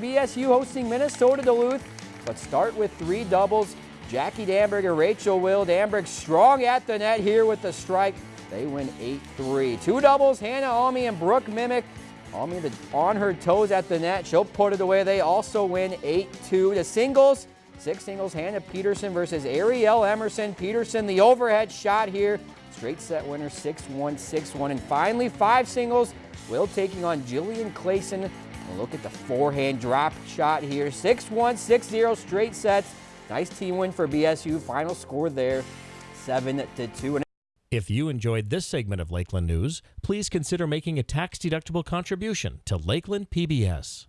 BSU hosting Minnesota Duluth. Let's start with three doubles. Jackie Danberger, Rachel Will. Danberg strong at the net here with the strike. They win 8-3. Two doubles, Hannah Almy and Brooke Mimic. Almy on her toes at the net. She'll put it away. They also win 8-2. The singles, six singles, Hannah Peterson versus Ariel Emerson. Peterson, the overhead shot here. Straight set winner, 6-1, 6-1. And finally, five singles. Will taking on Jillian Clayson. Look at the forehand drop shot here. 6-1, 6-0 straight sets. Nice team win for BSU. Final score there, 7-2. If you enjoyed this segment of Lakeland News, please consider making a tax-deductible contribution to Lakeland PBS.